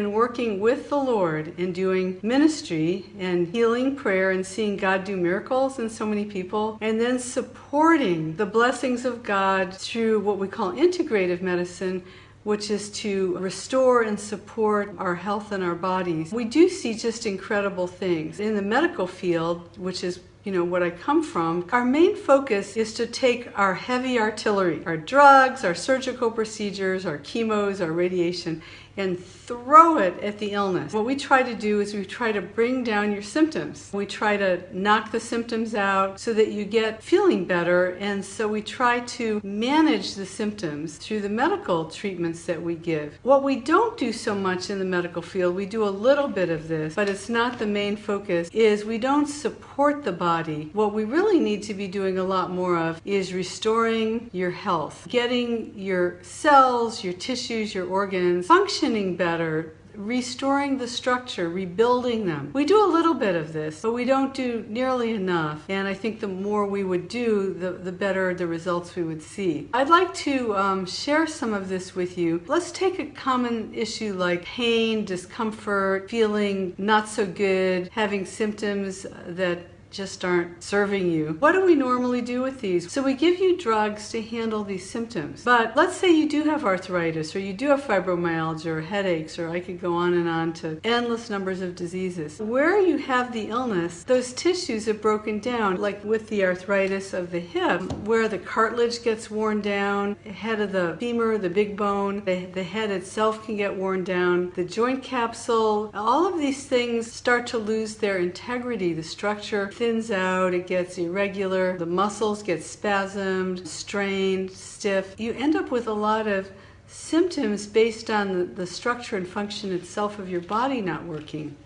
and working with the Lord and doing ministry and healing prayer and seeing God do miracles in so many people, and then supporting the blessings of God through what we call integrative medicine, which is to restore and support our health and our bodies. We do see just incredible things. In the medical field, which is you know, what I come from, our main focus is to take our heavy artillery, our drugs, our surgical procedures, our chemos, our radiation, and throw it at the illness. What we try to do is we try to bring down your symptoms. We try to knock the symptoms out so that you get feeling better. And so we try to manage the symptoms through the medical treatments that we give. What we don't do so much in the medical field, we do a little bit of this, but it's not the main focus, is we don't support the body. What we really need to be doing a lot more of is restoring your health, getting your cells, your tissues, your organs functioning functioning better, restoring the structure, rebuilding them. We do a little bit of this, but we don't do nearly enough. And I think the more we would do, the, the better the results we would see. I'd like to um, share some of this with you. Let's take a common issue like pain, discomfort, feeling not so good, having symptoms that just aren't serving you. What do we normally do with these? So we give you drugs to handle these symptoms. But let's say you do have arthritis or you do have fibromyalgia or headaches or I could go on and on to endless numbers of diseases. Where you have the illness, those tissues have broken down like with the arthritis of the hip where the cartilage gets worn down, the head of the femur, the big bone, the, the head itself can get worn down, the joint capsule, all of these things start to lose their integrity, the structure thins out, it gets irregular, the muscles get spasmed, strained, stiff. You end up with a lot of symptoms based on the, the structure and function itself of your body not working.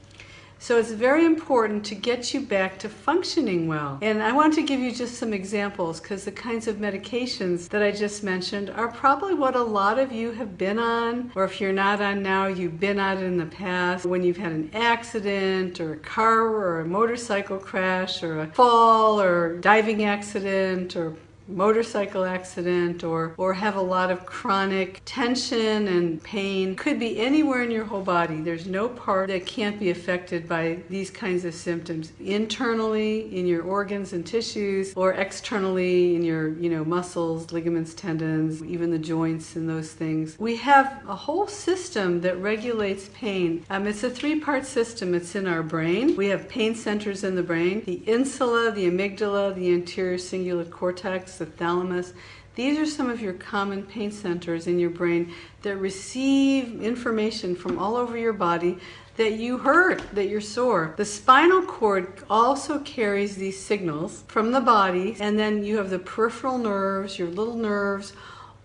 So it's very important to get you back to functioning well. And I want to give you just some examples because the kinds of medications that I just mentioned are probably what a lot of you have been on, or if you're not on now, you've been on in the past when you've had an accident or a car or a motorcycle crash or a fall or diving accident or motorcycle accident or, or have a lot of chronic tension and pain. Could be anywhere in your whole body. There's no part that can't be affected by these kinds of symptoms. Internally in your organs and tissues or externally in your you know muscles, ligaments, tendons, even the joints and those things. We have a whole system that regulates pain. Um, it's a three-part system. It's in our brain. We have pain centers in the brain. The insula, the amygdala, the anterior cingulate cortex, the thalamus. These are some of your common pain centers in your brain that receive information from all over your body that you hurt, that you're sore. The spinal cord also carries these signals from the body, and then you have the peripheral nerves, your little nerves,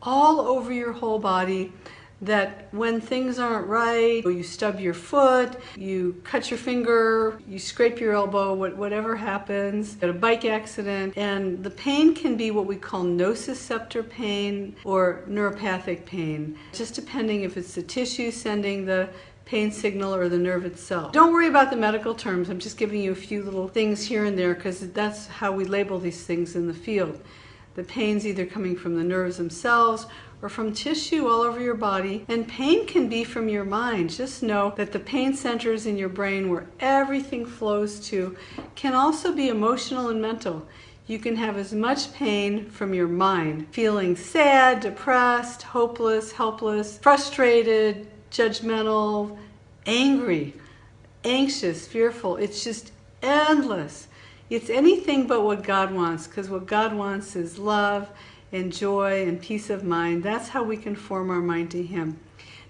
all over your whole body that when things aren't right, you stub your foot, you cut your finger, you scrape your elbow, whatever happens, get a bike accident, and the pain can be what we call nociceptor pain or neuropathic pain, just depending if it's the tissue sending the pain signal or the nerve itself. Don't worry about the medical terms. I'm just giving you a few little things here and there because that's how we label these things in the field. The pain's either coming from the nerves themselves or from tissue all over your body. And pain can be from your mind. Just know that the pain centers in your brain where everything flows to can also be emotional and mental. You can have as much pain from your mind, feeling sad, depressed, hopeless, helpless, frustrated, judgmental, angry, anxious, fearful. It's just endless. It's anything but what God wants because what God wants is love and joy and peace of mind. That's how we can form our mind to Him.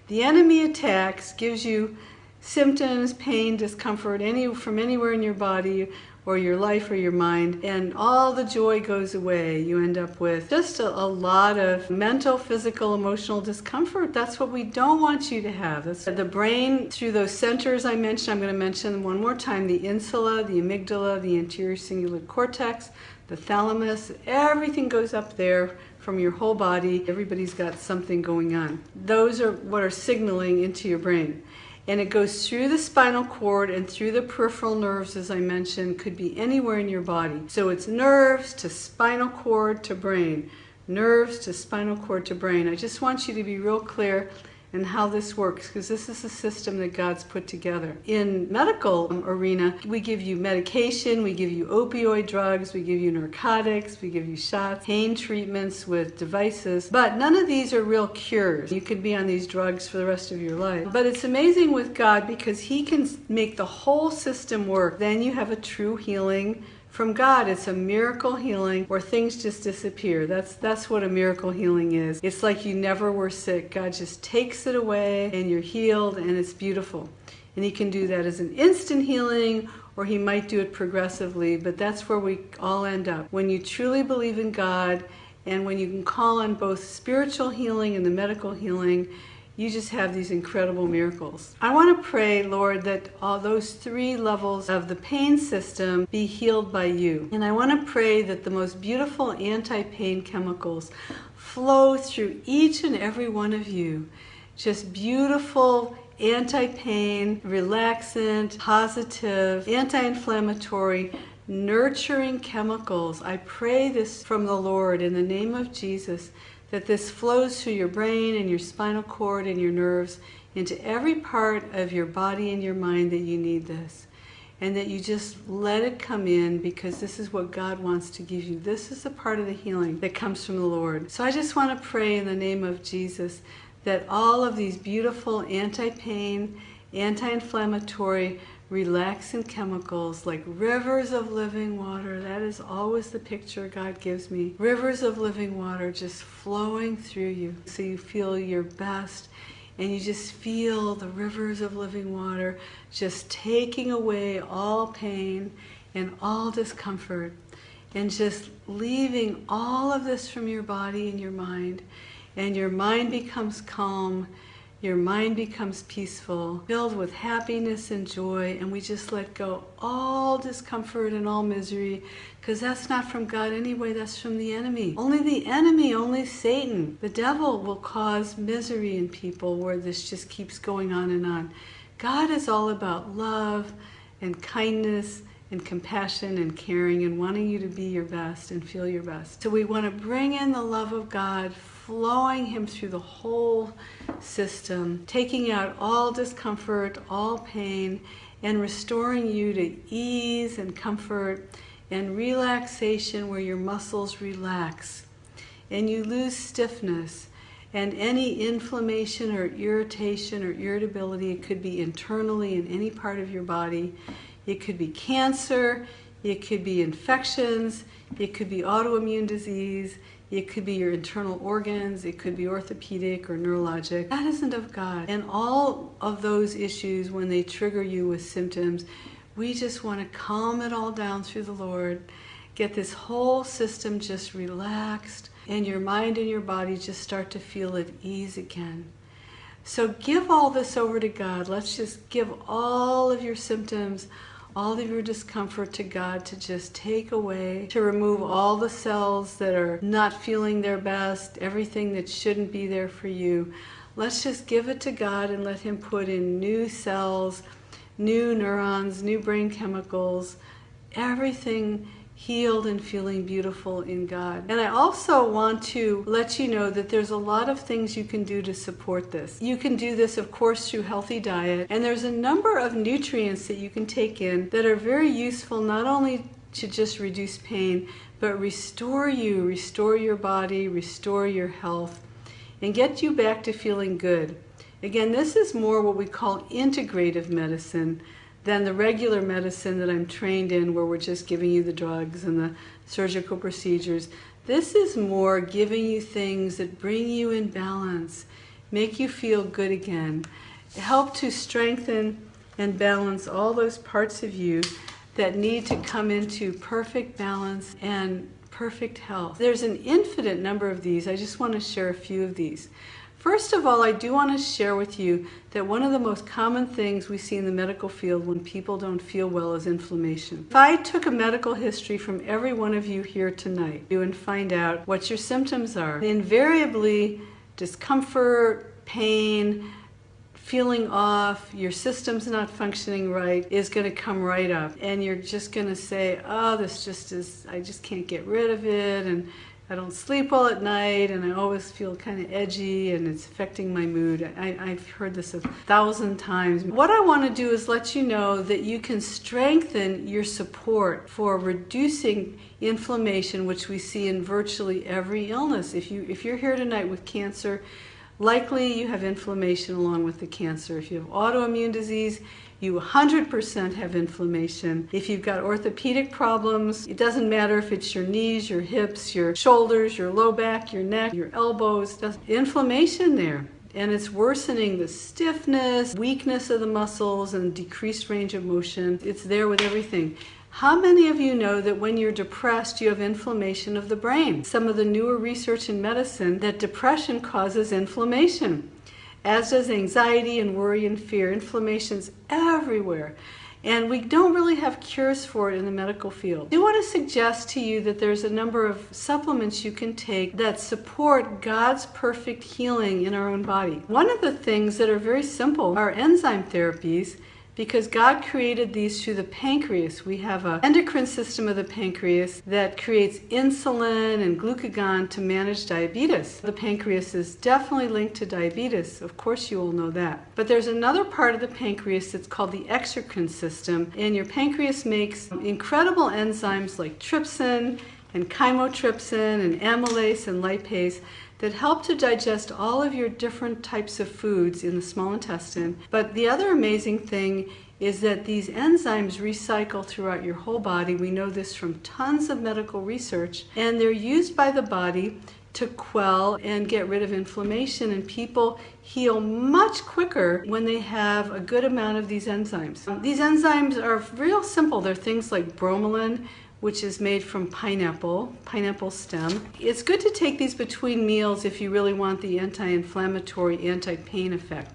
The enemy attacks, gives you symptoms, pain, discomfort any from anywhere in your body or your life or your mind, and all the joy goes away. You end up with just a, a, lot of mental, physical, emotional discomfort. That's what we don't want you to have. That's the brain, through those centers I mentioned, I'm going to mention one more time the insula, the amygdala, the anterior cingulate cortex, the thalamus, everything goes up there from your whole body. Everybody's got something going on. Those are what are signaling into your brain. And it goes through the spinal cord and through the peripheral nerves, as I mentioned, could be anywhere in your body. So it's nerves to spinal cord to brain, nerves to spinal cord to brain. I just want you to be real clear and how this works because this is a system that God's put together. In medical arena, we give you medication, we give you opioid drugs, we give you narcotics, we give you shots, pain treatments with devices, but none of these are real cures. You could be on these drugs for the rest of your life. But it's amazing with God because he can make the whole system work. Then you have a true healing from God. It's a miracle healing where things just disappear. That's that's what a miracle healing is. It's like you never were sick. God just takes it away and you're healed and it's beautiful. And he can do that as an instant healing or he might do it progressively, but that's where we all end up. When you truly believe in God and when you can call on both spiritual healing and the medical healing, you just have these incredible miracles. I want to pray, Lord, that all those three levels of the pain system be healed by you. And I want to pray that the most beautiful anti pain chemicals flow through each and every one of you. Just beautiful anti pain, relaxant, positive, anti inflammatory, nurturing chemicals. I pray this from the Lord in the name of Jesus that this flows through your brain and your spinal cord and your nerves into every part of your body and your mind that you need this. And that you just let it come in because this is what God wants to give you. This is a part of the healing that comes from the Lord. So I just want to pray in the name of Jesus that all of these beautiful anti pain, anti inflammatory, relaxing chemicals like rivers of living water. That is always the picture God gives me. Rivers of living water just flowing through you so you feel your best and you just feel the rivers of living water just taking away all pain and all discomfort and just leaving all of this from your body and your mind and your mind becomes calm your mind becomes peaceful, filled with happiness and joy, and we just let go all discomfort and all misery, because that's not from God anyway, that's from the enemy. Only the enemy, only Satan, the devil will cause misery in people where this just keeps going on and on. God is all about love and kindness and compassion and caring and wanting you to be your best and feel your best. So we want to bring in the love of God flowing him through the whole system, taking out all discomfort, all pain, and restoring you to ease and comfort and relaxation where your muscles relax and you lose stiffness and any inflammation or irritation or irritability. It could be internally in any part of your body. It could be cancer. It could be infections. It could be autoimmune disease it could be your internal organs, it could be orthopedic or neurologic. That isn't of God. And all of those issues, when they trigger you with symptoms, we just want to calm it all down through the Lord, get this whole system just relaxed, and your mind and your body just start to feel at ease again. So give all this over to God. Let's just give all of your symptoms all of your discomfort to God to just take away, to remove all the cells that are not feeling their best, everything that shouldn't be there for you. Let's just give it to God and let Him put in new cells, new neurons, new brain chemicals, everything healed and feeling beautiful in God. And I also want to let you know that there's a lot of things you can do to support this. You can do this, of course, through healthy diet, and there's a number of nutrients that you can take in that are very useful not only to just reduce pain, but restore you, restore your body, restore your health, and get you back to feeling good. Again, this is more what we call integrative medicine than the regular medicine that I'm trained in, where we're just giving you the drugs and the surgical procedures. This is more giving you things that bring you in balance, make you feel good again, help to strengthen and balance all those parts of you that need to come into perfect balance and perfect health. There's an infinite number of these. I just want to share a few of these. First of all, I do want to share with you that one of the most common things we see in the medical field when people don't feel well is inflammation. If I took a medical history from every one of you here tonight and find out what your symptoms are, invariably discomfort, pain, feeling off, your system's not functioning right, is going to come right up. And you're just going to say, oh, this just is, I just can't get rid of it. And I don't sleep well at night and I always feel kind of edgy and it's affecting my mood. I, have heard this a thousand times. What I want to do is let you know that you can strengthen your support for reducing inflammation, which we see in virtually every illness. If, you, if you're here tonight with cancer, likely you have inflammation along with the cancer. If you have autoimmune disease, you 100% have inflammation. If you've got orthopedic problems, it doesn't matter if it's your knees, your hips, your shoulders, your low back, your neck, your elbows, inflammation there. And it's worsening the stiffness, weakness of the muscles, and decreased range of motion. It's there with everything. How many of you know that when you're depressed, you have inflammation of the brain? Some of the newer research in medicine that depression causes inflammation as does anxiety and worry and fear. Inflammation's everywhere. And we don't really have cures for it in the medical field. I do want to suggest to you that there's a number of supplements you can take that support God's perfect healing in our own body. One of the things that are very simple are enzyme therapies because God created these through the pancreas. We have an endocrine system of the pancreas that creates insulin and glucagon to manage diabetes. The pancreas is definitely linked to diabetes. Of course, you all know that. But there's another part of the pancreas that's called the exocrine system, and your pancreas makes incredible enzymes like trypsin and chymotrypsin and amylase and lipase that help to digest all of your different types of foods in the small intestine. But the other amazing thing is that these enzymes recycle throughout your whole body. We know this from tons of medical research, and they're used by the body to quell and get rid of inflammation and people heal much quicker when they have a good amount of these enzymes. These enzymes are real simple. They're things like bromelain, which is made from pineapple, pineapple stem. It's good to take these between meals if you really want the anti-inflammatory, anti-pain effect.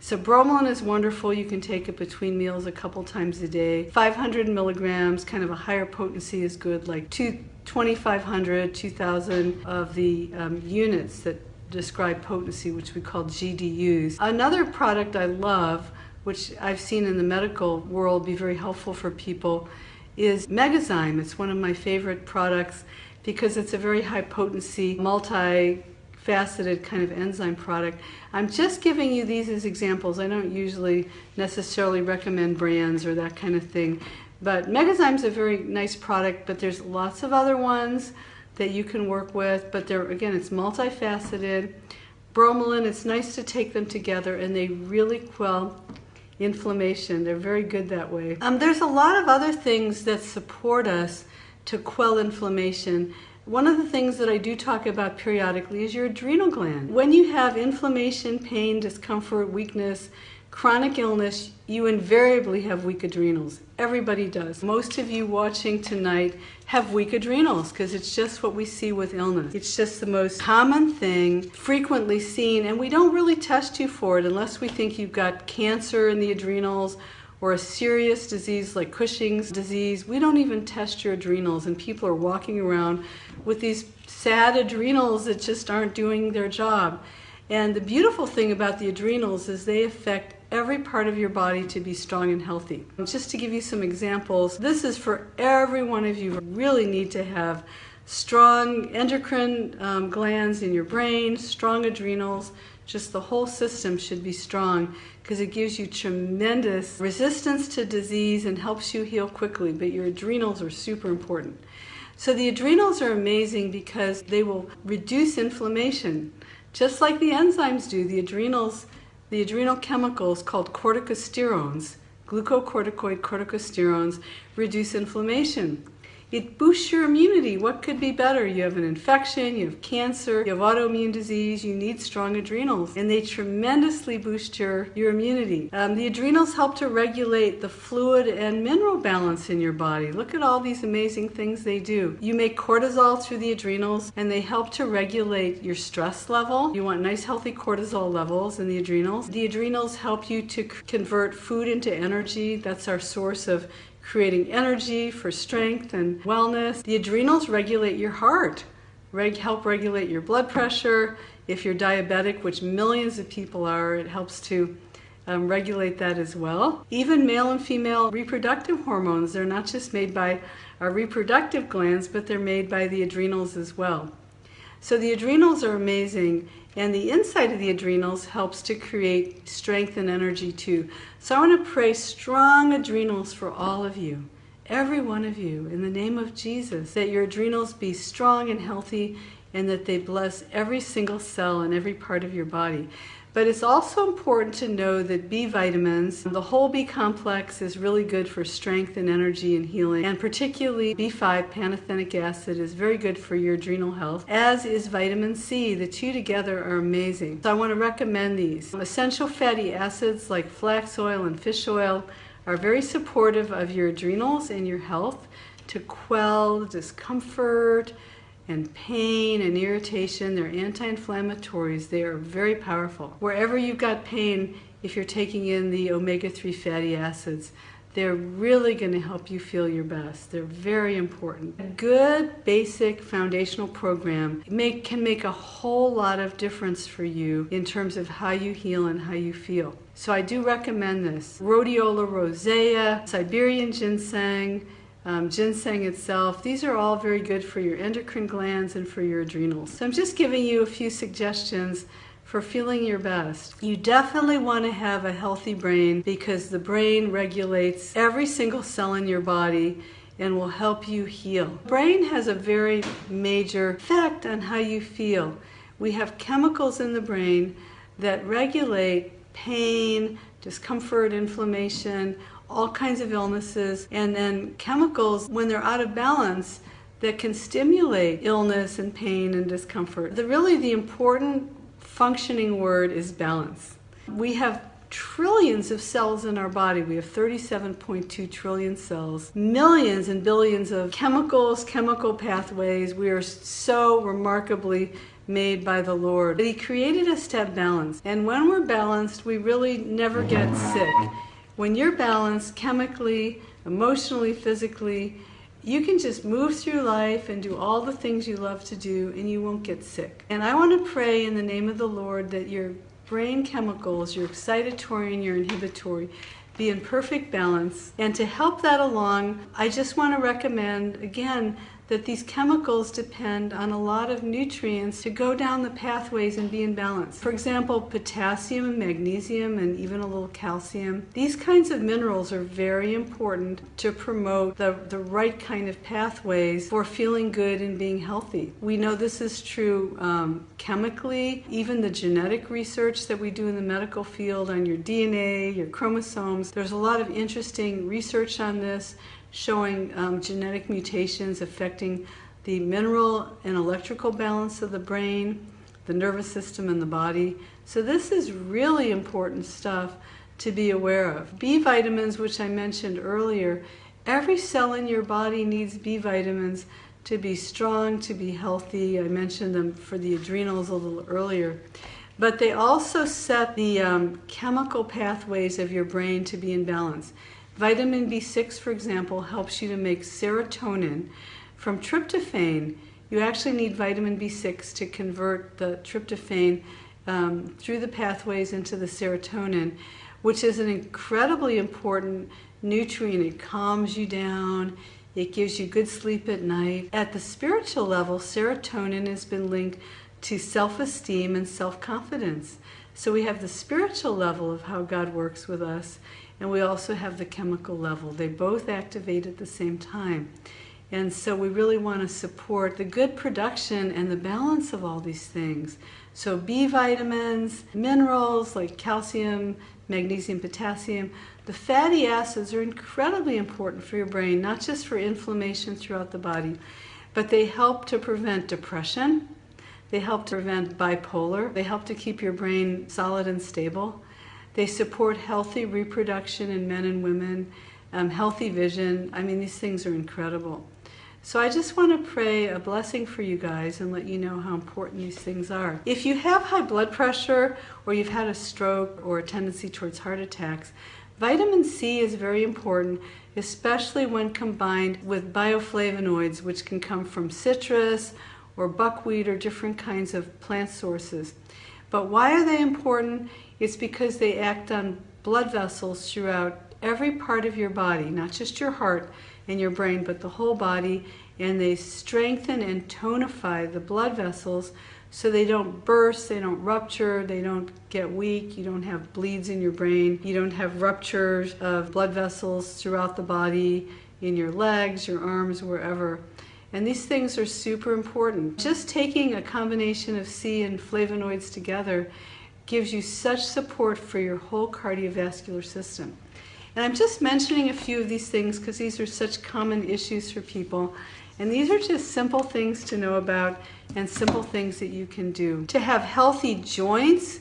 So bromelain is wonderful. You can take it between meals a couple times a day. 500 milligrams, kind of a higher potency is good, like two, 2,500, 2,000 of the um, units that describe potency, which we call GDUs. Another product I love, which I've seen in the medical world be very helpful for people, is Megazyme. It's one of my favorite products because it's a very high potency, multi-faceted kind of enzyme product. I'm just giving you these as examples. I don't usually necessarily recommend brands or that kind of thing. But Megazyme's a very nice product, but there's lots of other ones that you can work with. But they're, again, it's multifaceted. Bromelain, it's nice to take them together and they really quell inflammation. They're very good that way. Um, there's a lot of other things that support us to quell inflammation. One of the things that I do talk about periodically is your adrenal gland. When you have inflammation, pain, discomfort, weakness, chronic illness, you invariably have weak adrenals. Everybody does. Most of you watching tonight have weak adrenals because it's just what we see with illness. It's just the most common thing, frequently seen, and we don't really test you for it unless we think you've got cancer in the adrenals or a serious disease like Cushing's disease. We don't even test your adrenals, and people are walking around with these sad adrenals that just aren't doing their job. And the beautiful thing about the adrenals is they affect every part of your body to be strong and healthy. Just to give you some examples, this is for every one of you. Really need to have strong endocrine um, glands in your brain, strong adrenals, just the whole system should be strong because it gives you tremendous resistance to disease and helps you heal quickly, but your adrenals are super important. So the adrenals are amazing because they will reduce inflammation. Just like the enzymes do, the adrenals, the adrenal chemicals called corticosterones, glucocorticoid corticosterones, reduce inflammation. It boosts your immunity. What could be better? You have an infection, you have cancer, you have autoimmune disease, you need strong adrenals, and they tremendously boost your, your immunity. Um, the adrenals help to regulate the fluid and mineral balance in your body. Look at all these amazing things they do. You make cortisol through the adrenals, and they help to regulate your stress level. You want nice, healthy cortisol levels in the adrenals. The adrenals help you to convert food into energy. That's our source of creating energy for strength and wellness. The adrenals regulate your heart, reg help regulate your blood pressure. If you're diabetic, which millions of people are, it helps to um, regulate that as well. Even male and female reproductive hormones, they're not just made by our reproductive glands, but they're made by the adrenals as well. So the adrenals are amazing, and the inside of the adrenals helps to create strength and energy too. So I want to pray strong adrenals for all of you, every one of you, in the name of Jesus, that your adrenals be strong and healthy and that they bless every single cell and every part of your body. But it's also important to know that B vitamins, the whole B complex is really good for strength and energy and healing. And particularly B5 pantothenic acid is very good for your adrenal health, as is vitamin C. The two together are amazing. So I want to recommend these. Essential fatty acids like flax oil and fish oil are very supportive of your adrenals and your health to quell discomfort, and pain and irritation. They're anti-inflammatories. They are very powerful. Wherever you've got pain, if you're taking in the omega-3 fatty acids, they're really going to help you feel your best. They're very important. A good basic foundational program make, can make a whole lot of difference for you in terms of how you heal and how you feel. So I do recommend this. Rhodiola rosea, Siberian ginseng, um, ginseng itself. These are all very good for your endocrine glands and for your adrenals. So I'm just giving you a few suggestions for feeling your best. You definitely want to have a healthy brain because the brain regulates every single cell in your body and will help you heal. Brain has a very major effect on how you feel. We have chemicals in the brain that regulate pain, discomfort, inflammation, all kinds of illnesses, and then chemicals when they're out of balance that can stimulate illness and pain and discomfort. The really the important functioning word is balance. We have trillions of cells in our body. We have 37.2 trillion cells, millions and billions of chemicals, chemical pathways. We are so remarkably made by the Lord. He created us to have balance. And when we're balanced, we really never get sick. When you're balanced chemically, emotionally, physically, you can just move through life and do all the things you love to do and you won't get sick. And I want to pray in the name of the Lord that your brain chemicals, your excitatory and your inhibitory, be in perfect balance. And to help that along, I just want to recommend, again, that these chemicals depend on a lot of nutrients to go down the pathways and be in balance. For example, potassium and magnesium and even a little calcium. These kinds of minerals are very important to promote the, the right kind of pathways for feeling good and being healthy. We know this is true um, chemically, even the genetic research that we do in the medical field on your DNA, your chromosomes. There's a lot of interesting research on this showing um, genetic mutations affecting the mineral and electrical balance of the brain, the nervous system, and the body. So this is really important stuff to be aware of. B vitamins, which I mentioned earlier, every cell in your body needs B vitamins to be strong, to be healthy. I mentioned them for the adrenals a little earlier. But they also set the um, chemical pathways of your brain to be in balance. Vitamin B6, for example, helps you to make serotonin. From tryptophan, you actually need vitamin B6 to convert the tryptophan um, through the pathways into the serotonin, which is an incredibly important nutrient. It calms you down, it gives you good sleep at night. At the spiritual level, serotonin has been linked to self-esteem and self-confidence. So we have the spiritual level of how God works with us, and we also have the chemical level. They both activate at the same time. And so we really want to support the good production and the balance of all these things. So B vitamins, minerals like calcium, magnesium, potassium, the fatty acids are incredibly important for your brain, not just for inflammation throughout the body, but they help to prevent depression, they help to prevent bipolar, they help to keep your brain solid and stable, they support healthy reproduction in men and women, um, healthy vision. I mean, these things are incredible. So I just want to pray a blessing for you guys and let you know how important these things are. If you have high blood pressure or you've had a stroke or a tendency towards heart attacks, vitamin C is very important, especially when combined with bioflavonoids, which can come from citrus or buckwheat or different kinds of plant sources. But why are they important? It's because they act on blood vessels throughout every part of your body, not just your heart and your brain, but the whole body. and they strengthen and tonify the blood vessels so they don't burst, they don't rupture, they don't get weak, you don't have bleeds in your brain, you don't have ruptures of blood vessels throughout the body, in your legs, your arms, wherever. And these things are super important. Just taking a combination of C and flavonoids together gives you such support for your whole cardiovascular system. And I'm just mentioning a few of these things because these are such common issues for people. And these are just simple things to know about and simple things that you can do. To have healthy joints,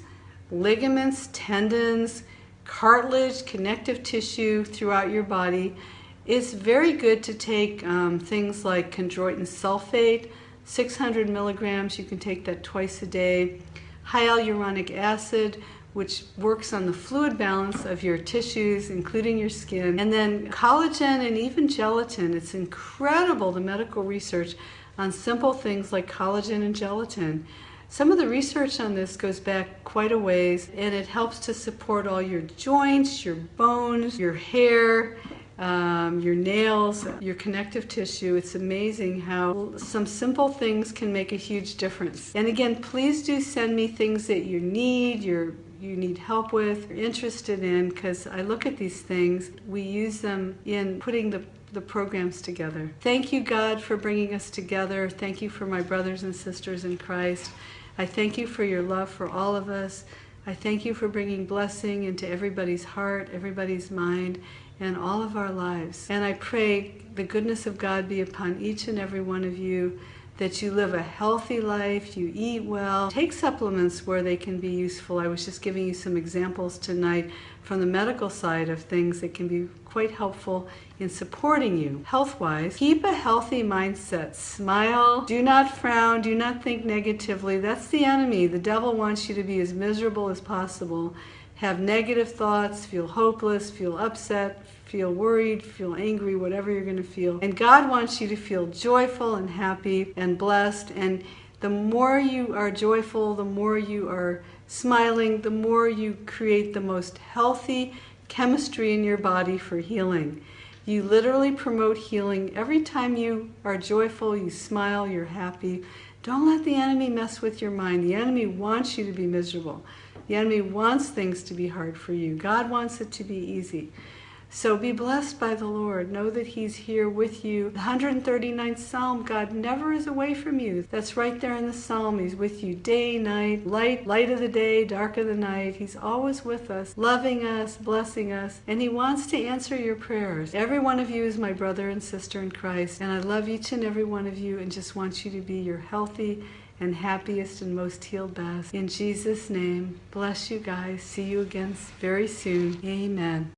ligaments, tendons, cartilage, connective tissue throughout your body, it's very good to take um, things like chondroitin sulfate, 600 milligrams, you can take that twice a day. Hyaluronic acid, which works on the fluid balance of your tissues, including your skin. And then collagen and even gelatin. It's incredible, the medical research on simple things like collagen and gelatin. Some of the research on this goes back quite a ways, and it helps to support all your joints, your bones, your hair, um, your nails, your connective tissue. It's amazing how some simple things can make a huge difference. And again, please do send me things that you need, you're, you need help with, you're interested in, because I look at these things, we use them in putting the the programs together. Thank you, God, for bringing us together. Thank you for my brothers and sisters in Christ. I thank you for your love for all of us. I thank you for bringing blessing into everybody's heart, everybody's mind, and all of our lives. And I pray the goodness of God be upon each and every one of you, that you live a healthy life, you eat well, take supplements where they can be useful. I was just giving you some examples tonight from the medical side of things that can be quite helpful in supporting you health-wise. Keep a healthy mindset. Smile. Do not frown. Do not think negatively. That's the enemy. The devil wants you to be as miserable as possible have negative thoughts, feel hopeless, feel upset, feel worried, feel angry, whatever you're going to feel. And God wants you to feel joyful and happy and blessed. And the more you are joyful, the more you are smiling, the more you create the most healthy chemistry in your body for healing. You literally promote healing every time you are joyful, you smile, you're happy. Don't let the enemy mess with your mind. The enemy wants you to be miserable. The enemy wants things to be hard for you. God wants it to be easy. So be blessed by the Lord. Know that He's here with you. The 139th Psalm, God never is away from you. That's right there in the Psalm. He's with you day, night, light, light of the day, dark of the night. He's always with us, loving us, blessing us, and He wants to answer your prayers. Every one of you is my brother and sister in Christ, and I love each and every one of you and just want you to be your healthy, and happiest and most healed best. In Jesus' name, bless you guys. See you again very soon. Amen.